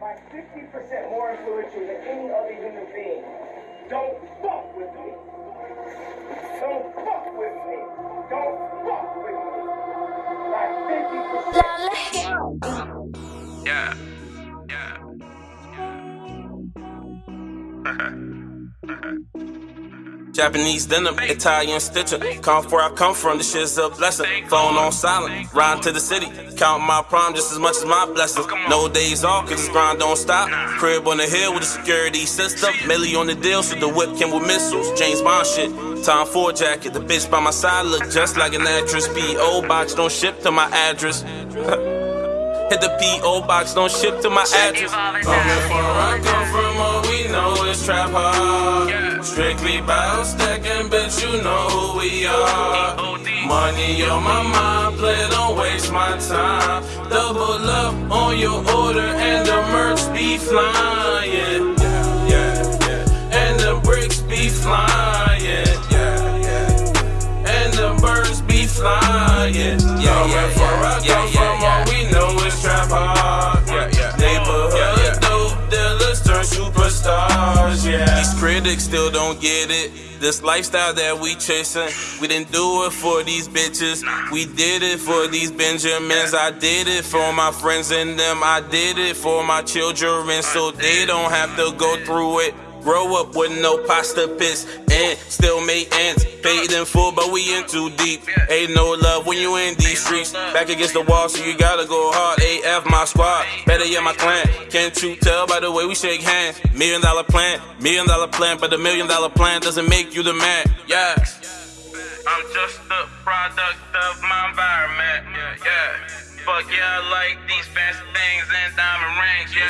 by 60% more influential than any other human being. Don't fuck with me. Don't fuck with me. Don't fuck with me. By 50%. Yeah. Yeah. Japanese denim, Italian stitcher. Come where I come from, this shit's a blessing. Phone on silent, riding to the city. Count my prime just as much as my blessings. No days off, cause this grind don't stop. Crib on the hill with a security system. Millie on the deal, so the whip came with missiles. James Bond shit. Tom Ford jacket, the bitch by my side look just like an actress. P.O. box don't ship to my address. Hit the P.O. box, don't ship to my address. Coming from where I come Strictly bout stacking, bitch, you know who we are. Money on my mind, play, don't waste my time. Double up on your order, and the merch be flying. Critics still don't get it. This lifestyle that we chasing, we didn't do it for these bitches. We did it for these Benjamins. I did it for my friends and them. I did it for my children so they don't have to go through it. Grow up with no pasta pits and still make ends. Paid in full, but we in too deep. Ain't no love when you in these streets. Back against the wall, so you gotta go hard. AF my squad, better yet my clan. Can't you tell by the way we shake hands? Million dollar plan, million dollar plan, but the million dollar plan doesn't make you the man. Yeah. I'm just the product of my environment. Yeah, yeah. Fuck yeah, I like these fancy things and diamond rings. Yeah,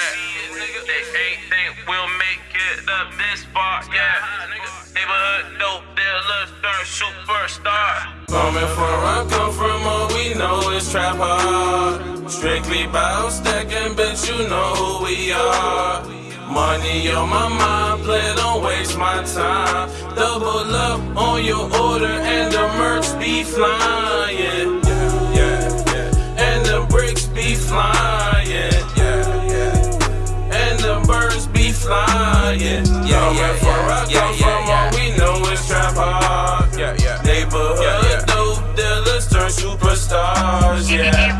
superstar. Coming from I come from, all we know is trap hard. Strictly bout stacking, bitch, you know who we are. Money on my mind, play, don't waste my time. Double up on your order, and the merch be flying. Superstars. Yeah.